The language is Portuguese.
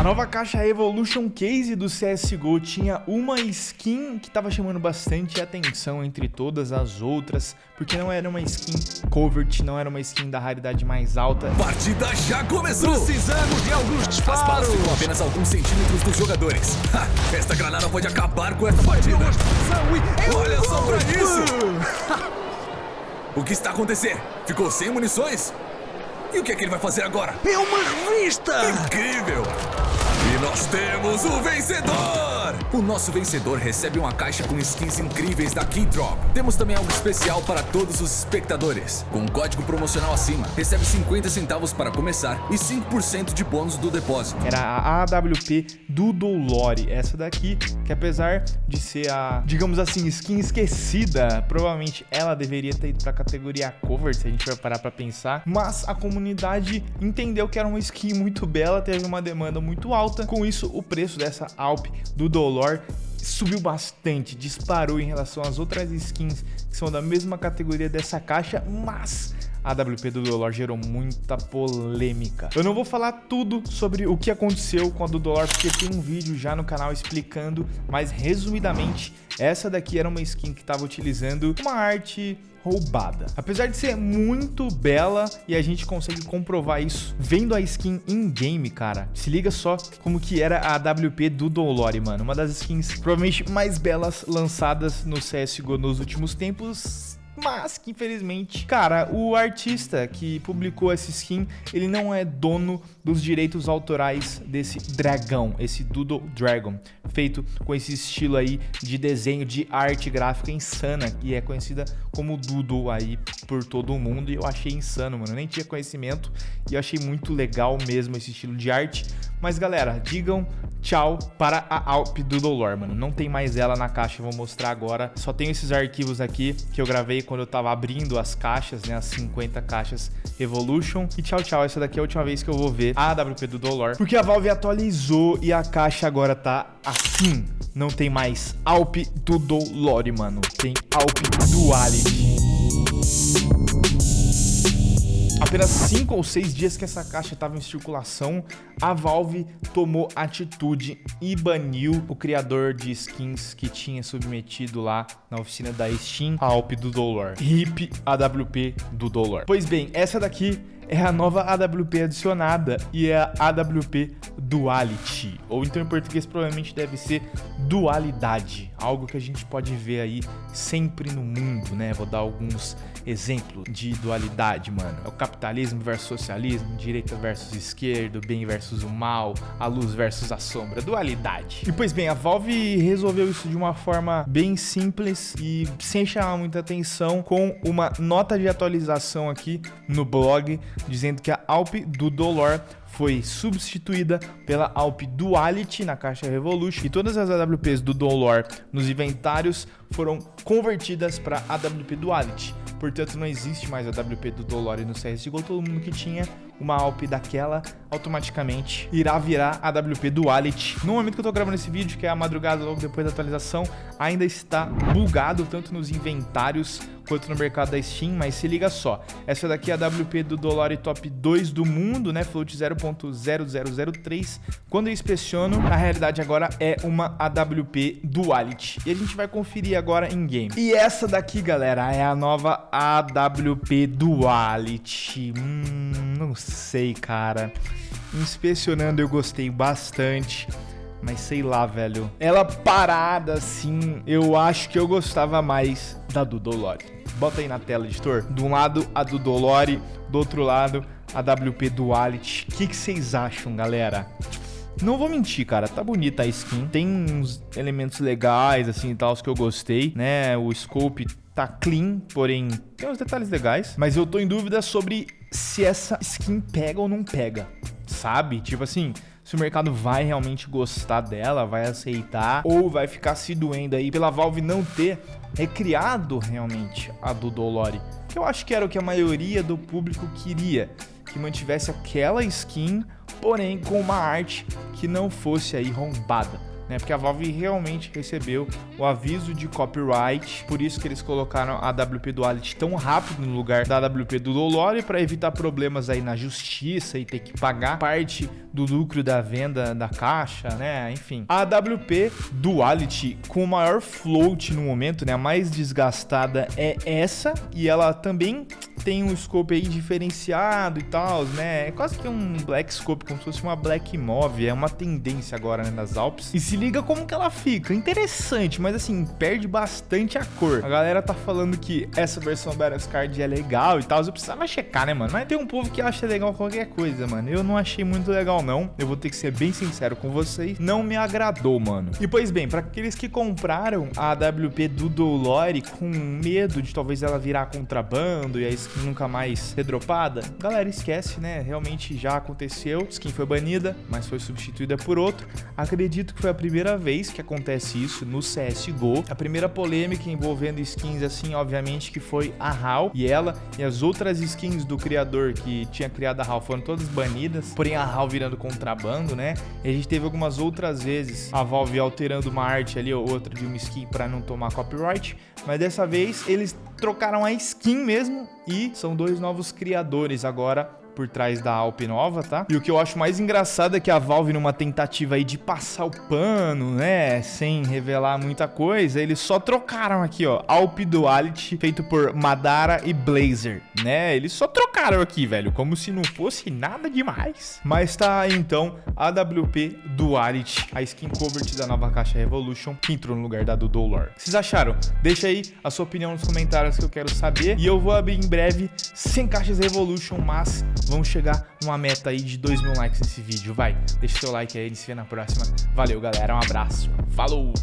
A nova caixa Evolution Case do CSGO tinha uma skin que estava chamando bastante atenção entre todas as outras, porque não era uma skin covert, não era uma skin da raridade mais alta. Partida já começou! Precisamos de alguns disparos! As balas ficam apenas alguns centímetros dos jogadores. Ha, esta granada pode acabar com esta partida. Olha só pra isso! o que está acontecendo? Ficou sem munições? E o que é que ele vai fazer agora? É uma revista! Incrível! E nós temos o vencedor! O nosso vencedor recebe uma caixa com skins incríveis da Keydrop. Temos também algo especial para todos os espectadores. Com um código promocional acima, recebe 50 centavos para começar e 5% de bônus do depósito. Era a AWP do Dolore, essa daqui, que apesar de ser a, digamos assim, skin esquecida, provavelmente ela deveria ter ido para a categoria cover, se a gente vai parar para pensar, mas a comunidade entendeu que era uma skin muito bela, teve uma demanda muito alta, com isso o preço dessa Alp do Dolor subiu bastante, disparou em relação às outras skins que são da mesma categoria dessa caixa, mas a AWP do Dolor gerou muita polêmica. Eu não vou falar tudo sobre o que aconteceu com a do Dolor, porque tem um vídeo já no canal explicando, mas resumidamente, essa daqui era uma skin que estava utilizando uma arte roubada. Apesar de ser muito bela e a gente consegue comprovar isso vendo a skin in-game, cara. Se liga só como que era a AWP do Dolore, mano. Uma das skins provavelmente mais belas lançadas no CSGO nos últimos tempos mas que infelizmente, cara, o artista que publicou essa skin, ele não é dono dos direitos autorais desse dragão, esse Doodle Dragon, feito com esse estilo aí de desenho de arte gráfica insana, e é conhecida como Doodle aí por todo mundo, e eu achei insano, mano, eu nem tinha conhecimento, e eu achei muito legal mesmo esse estilo de arte, mas galera, digam tchau para a Alp Doodle Lore, mano, não tem mais ela na caixa, eu vou mostrar agora, só tenho esses arquivos aqui que eu gravei quando eu tava abrindo as caixas, né, as 50 caixas Evolution. E tchau, tchau, essa daqui é a última vez que eu vou ver a AWP do Dolor, porque a Valve atualizou e a caixa agora tá assim. Não tem mais Alp do Dolore, mano. Tem Alp Duality apenas 5 ou 6 dias que essa caixa estava em circulação, a Valve tomou atitude e baniu o criador de skins que tinha submetido lá na oficina da Steam a AWP do Dolor. RIP AWP do Dolor. Pois bem, essa daqui é a nova AWP adicionada e é a AWP Duality, ou então em português provavelmente deve ser dualidade, algo que a gente pode ver aí sempre no mundo, né? Vou dar alguns exemplos de dualidade, mano. É o capitalismo versus socialismo, direita versus esquerda, bem versus o mal, a luz versus a sombra, dualidade. E pois bem, a Valve resolveu isso de uma forma bem simples e sem chamar muita atenção com uma nota de atualização aqui no blog dizendo que a Alp do Dolor foi substituída pela Alp Duality na caixa Revolution e todas as AWPs do Dolor nos inventários foram convertidas para AWP Duality. Portanto, não existe mais AWP do Dolor no CSGO. Todo mundo que tinha uma Alp daquela automaticamente irá virar AWP Duality. No momento que eu tô gravando esse vídeo, que é a madrugada logo depois da atualização, ainda está bugado tanto nos inventários quanto no mercado da Steam, mas se liga só, essa daqui é a WP do Dollar Top 2 do mundo, né, float 0.0003, quando eu inspeciono, na realidade agora é uma AWP Duality, e a gente vai conferir agora em game. E essa daqui, galera, é a nova AWP Duality, hum, não sei, cara, inspecionando eu gostei bastante, mas sei lá, velho. Ela parada assim, eu acho que eu gostava mais da do Dolore. Bota aí na tela, editor. De um lado, a do Dolore, do outro lado, a WP Duality. O que, vocês acham, galera? Não vou mentir, cara, tá bonita a skin. Tem uns elementos legais, assim, tal, que eu gostei, né? O scope tá clean, porém tem uns detalhes legais. Mas eu tô em dúvida sobre se essa skin pega ou não pega, sabe? Tipo assim, se o mercado vai realmente gostar dela, vai aceitar, ou vai ficar se doendo aí pela Valve não ter recriado realmente a do Dolore. Que eu acho que era o que a maioria do público queria, que mantivesse aquela skin, porém com uma arte que não fosse aí rombada. Né? Porque a Valve realmente recebeu o aviso de copyright, por isso que eles colocaram a WP Duality tão rápido no lugar da WP do Dolore para evitar problemas aí na justiça e ter que pagar parte do lucro da venda da caixa, né? Enfim. A WP Duality com o maior float no momento, né? A mais desgastada é essa e ela também tem um scope aí diferenciado e tal, né? É quase que um black scope, como se fosse uma black move, é uma tendência agora né, nas Alpes. E se liga como que ela fica, interessante, mas assim, perde bastante a cor. A galera tá falando que essa versão Battle Card é legal e tal, eu precisava checar, né, mano? Mas tem um povo que acha legal qualquer coisa, mano. Eu não achei muito legal não, eu vou ter que ser bem sincero com vocês, não me agradou, mano. E pois bem, para aqueles que compraram a AWP do Dolore com medo de talvez ela virar contrabando e a skin nunca mais ser dropada, galera, esquece, né? Realmente já aconteceu, skin foi banida, mas foi substituída por outro. Acredito que foi a primeira vez que acontece isso no CSGO. A primeira polêmica envolvendo skins assim, obviamente, que foi a HAL e ela e as outras skins do criador que tinha criado a HAL foram todas banidas, porém a HAL virando contrabando, né? E a gente teve algumas outras vezes a Valve alterando uma arte ali ou outra de uma skin para não tomar copyright, mas dessa vez eles trocaram a skin mesmo e são dois novos criadores agora por trás da Alp nova, tá? E o que eu acho mais engraçado é que a Valve, numa tentativa aí de passar o pano, né, sem revelar muita coisa, eles só trocaram aqui, ó, Alp Duality, feito por Madara e Blazer, né? Eles só trocaram aqui, velho, como se não fosse nada demais. Mas tá aí, então, AWP Duality, a skin covert da nova caixa Revolution, que entrou no lugar da do Dolor. Vocês acharam? Deixa aí a sua opinião nos comentários que eu quero saber. E eu vou abrir em breve 100 caixas Revolution, mas Vamos chegar numa meta aí de 2 mil likes nesse vídeo, vai. Deixa seu like aí, a gente se vê na próxima. Valeu, galera, um abraço. Falou!